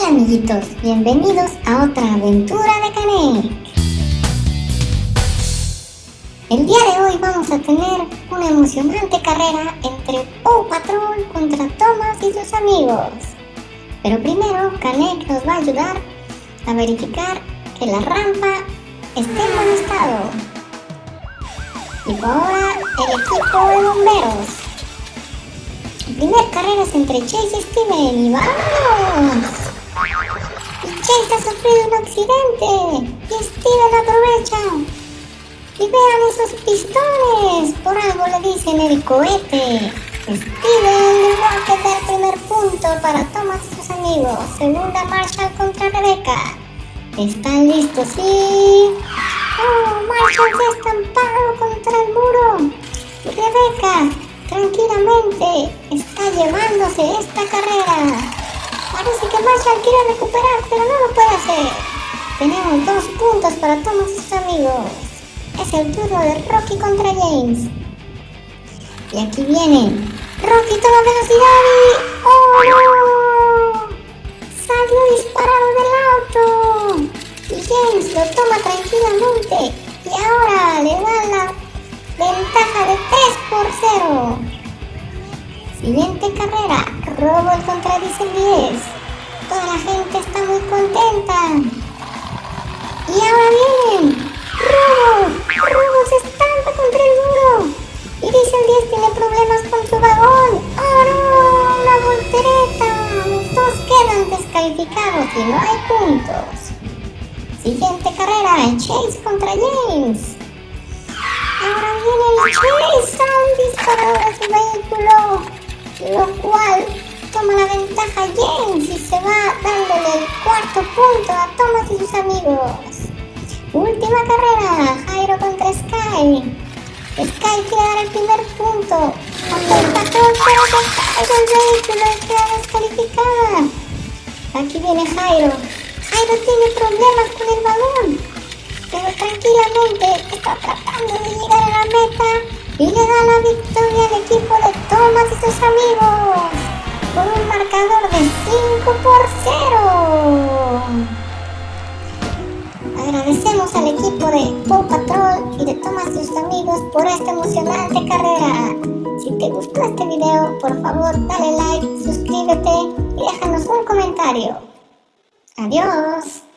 Hola amiguitos, bienvenidos a otra aventura de Canek. El día de hoy vamos a tener una emocionante carrera entre Paw Patrol contra Thomas y sus amigos. Pero primero Canek nos va a ayudar a verificar que la rampa esté en buen estado. Y ahora el equipo de bomberos. La primera carrera es entre Chase y Steven y vamos. Chase ha sufrido un accidente y Steven aprovecha. Y vean esos pistones, por algo le dicen el cohete. Steven le va a quedar primer punto para Thomas y sus amigos. Segunda marcha contra Rebeca. ¿Están listos? Sí. Oh, Marshall se ha estampado contra el muro. Rebeca, tranquilamente, está llevándose esta carrera. Quiere recuperar, pero no lo puede hacer. Tenemos dos puntos para y sus amigos. Es el turno de Rocky contra James. Y aquí viene. Rocky toma velocidad y... ¡Oh! Salió disparado del auto. Y James lo toma tranquilamente. Y ahora le da la ventaja de 3 por 0. Siguiente carrera, Robo contra Diesel 10. Toda la gente está muy contenta. Y ahora vienen. Robo, Robo se estampa contra el muro. Y Diesel 10 tiene problemas con su vagón. ¡Oh no! ¡Una voltereta! Los dos quedan descalificados y no hay puntos. Siguiente carrera, Chase contra James. Ahora viene el Chase, sale disparado de su vehículo lo cual toma la ventaja James y se va dándole el cuarto punto a Thomas y sus amigos. Última carrera, Jairo contra Sky. Sky quiere dar el primer punto. Aunque el vehículo queda descalificada. Aquí viene Jairo. Jairo tiene problemas con el balón, pero tranquilamente está tratando de llegar a la meta y le da la victoria al equipo de Thomas y sus amigos por un marcador de 5 por 0. Agradecemos al equipo de Paw Patrol y de Thomas y sus amigos por esta emocionante carrera. Si te gustó este video, por favor dale like, suscríbete y déjanos un comentario. Adiós.